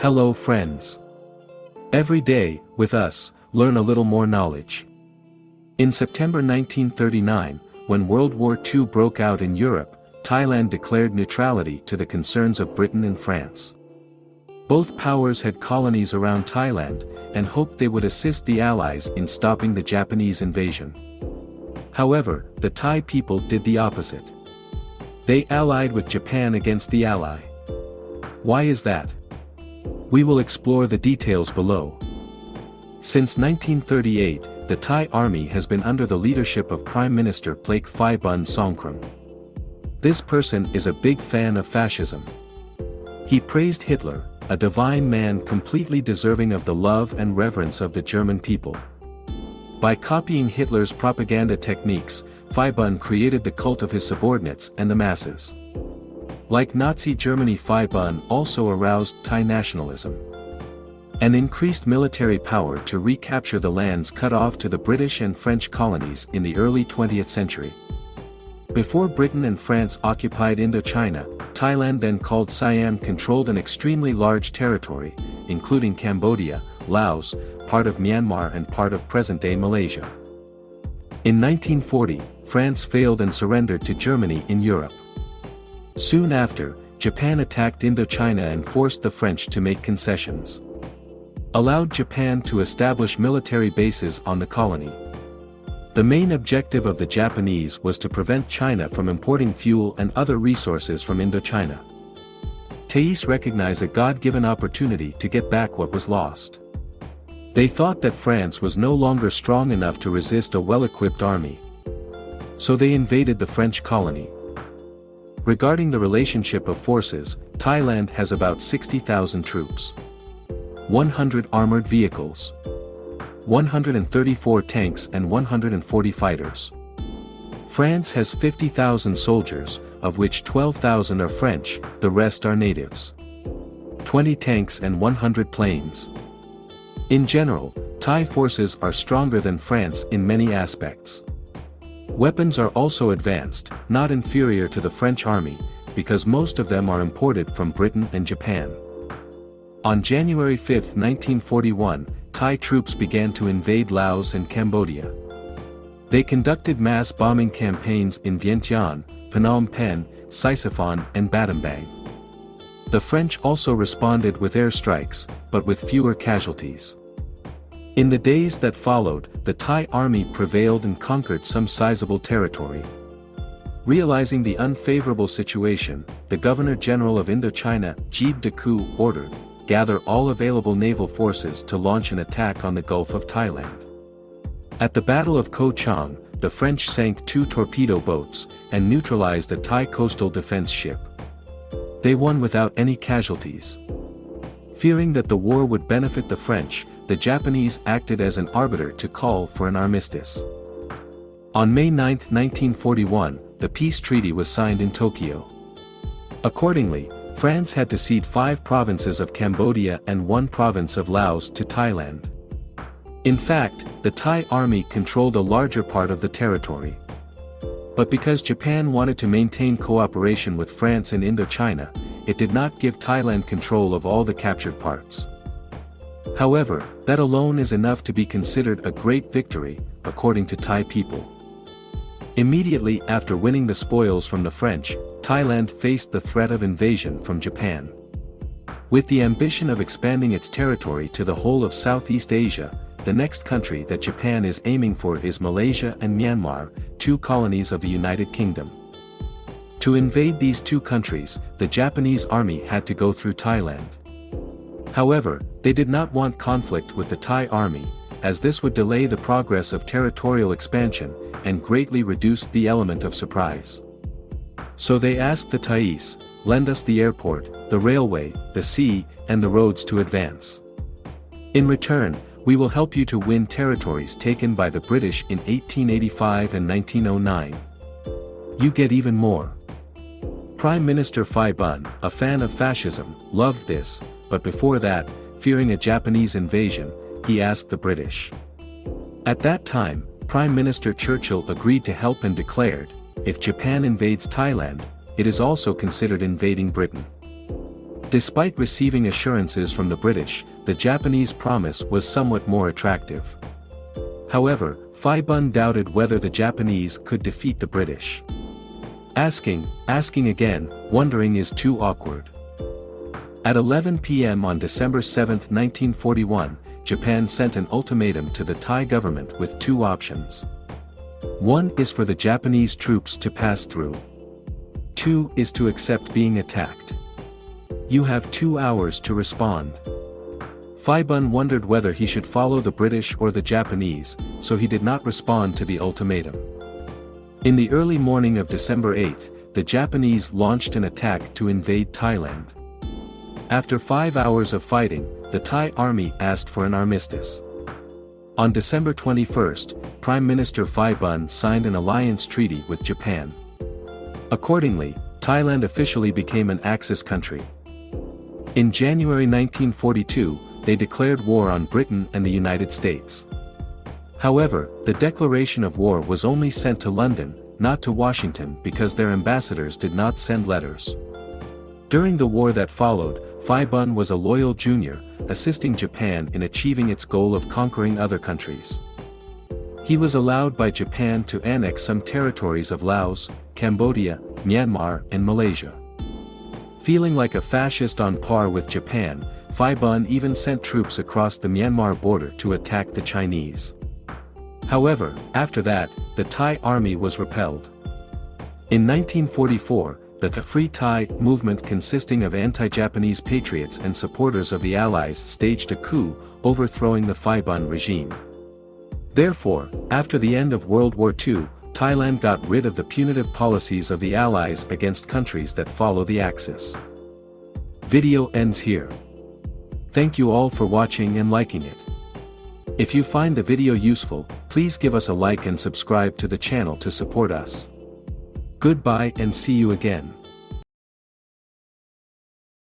Hello friends. Every day, with us, learn a little more knowledge. In September 1939, when World War II broke out in Europe, Thailand declared neutrality to the concerns of Britain and France. Both powers had colonies around Thailand, and hoped they would assist the Allies in stopping the Japanese invasion. However, the Thai people did the opposite. They allied with Japan against the Ally. Why is that? We will explore the details below. Since 1938, the Thai army has been under the leadership of Prime Minister Plaek Phai-bun Songkhram. This person is a big fan of fascism. He praised Hitler, a divine man completely deserving of the love and reverence of the German people. By copying Hitler's propaganda techniques, Phai-bun created the cult of his subordinates and the masses. Like Nazi Germany Phai-bun also aroused Thai nationalism. And increased military power to recapture the lands cut off to the British and French colonies in the early 20th century. Before Britain and France occupied Indochina, Thailand then called Siam controlled an extremely large territory, including Cambodia, Laos, part of Myanmar and part of present-day Malaysia. In 1940, France failed and surrendered to Germany in Europe. Soon after, Japan attacked Indochina and forced the French to make concessions. Allowed Japan to establish military bases on the colony. The main objective of the Japanese was to prevent China from importing fuel and other resources from Indochina. Thais recognized a God-given opportunity to get back what was lost. They thought that France was no longer strong enough to resist a well-equipped army. So they invaded the French colony. Regarding the relationship of forces, Thailand has about 60,000 troops. 100 armored vehicles. 134 tanks and 140 fighters. France has 50,000 soldiers, of which 12,000 are French, the rest are natives. 20 tanks and 100 planes. In general, Thai forces are stronger than France in many aspects. Weapons are also advanced, not inferior to the French army, because most of them are imported from Britain and Japan. On January 5, 1941, Thai troops began to invade Laos and Cambodia. They conducted mass bombing campaigns in Vientiane, Phnom Penh, Sisophon and Battambang. The French also responded with airstrikes, but with fewer casualties. In the days that followed, the Thai army prevailed and conquered some sizable territory. Realizing the unfavorable situation, the Governor-General of Indochina, Jean Decoux, ordered, gather all available naval forces to launch an attack on the Gulf of Thailand. At the Battle of Ko Chang, the French sank two torpedo boats, and neutralized a Thai coastal defense ship. They won without any casualties. Fearing that the war would benefit the French, the Japanese acted as an arbiter to call for an armistice. On May 9, 1941, the peace treaty was signed in Tokyo. Accordingly, France had to cede five provinces of Cambodia and one province of Laos to Thailand. In fact, the Thai army controlled a larger part of the territory. But because Japan wanted to maintain cooperation with France in Indochina, it did not give Thailand control of all the captured parts. However, that alone is enough to be considered a great victory, according to Thai people. Immediately after winning the spoils from the French, Thailand faced the threat of invasion from Japan. With the ambition of expanding its territory to the whole of Southeast Asia, the next country that Japan is aiming for is Malaysia and Myanmar, two colonies of the United Kingdom. To invade these two countries, the Japanese army had to go through Thailand. However, they did not want conflict with the Thai army, as this would delay the progress of territorial expansion, and greatly reduce the element of surprise. So they asked the Thais, lend us the airport, the railway, the sea, and the roads to advance. In return, we will help you to win territories taken by the British in 1885 and 1909. You get even more. Prime Minister Phai-bun, a fan of fascism, loved this, but before that, fearing a Japanese invasion, he asked the British. At that time, Prime Minister Churchill agreed to help and declared, if Japan invades Thailand, it is also considered invading Britain. Despite receiving assurances from the British, the Japanese promise was somewhat more attractive. However, Phi Bun doubted whether the Japanese could defeat the British. Asking, asking again, wondering is too awkward. At 11 p.m. on December 7, 1941, Japan sent an ultimatum to the Thai government with two options. One is for the Japanese troops to pass through. Two is to accept being attacked. You have two hours to respond. Phi Bun wondered whether he should follow the British or the Japanese, so he did not respond to the ultimatum. In the early morning of December 8, the Japanese launched an attack to invade Thailand. After five hours of fighting, the Thai army asked for an armistice. On December 21, Prime Minister Phi Bun signed an alliance treaty with Japan. Accordingly, Thailand officially became an Axis country. In January 1942, they declared war on Britain and the United States. However, the declaration of war was only sent to London, not to Washington because their ambassadors did not send letters. During the war that followed, Phi Bun was a loyal junior, assisting Japan in achieving its goal of conquering other countries. He was allowed by Japan to annex some territories of Laos, Cambodia, Myanmar and Malaysia. Feeling like a fascist on par with Japan, Phi Bun even sent troops across the Myanmar border to attack the Chinese. However, after that, the Thai army was repelled. In 1944, the Free Thai movement consisting of anti-Japanese patriots and supporters of the Allies staged a coup, overthrowing the Phi Bun regime. Therefore, after the end of World War II, Thailand got rid of the punitive policies of the Allies against countries that follow the Axis. Video ends here. Thank you all for watching and liking it. If you find the video useful, please give us a like and subscribe to the channel to support us. Goodbye and see you again.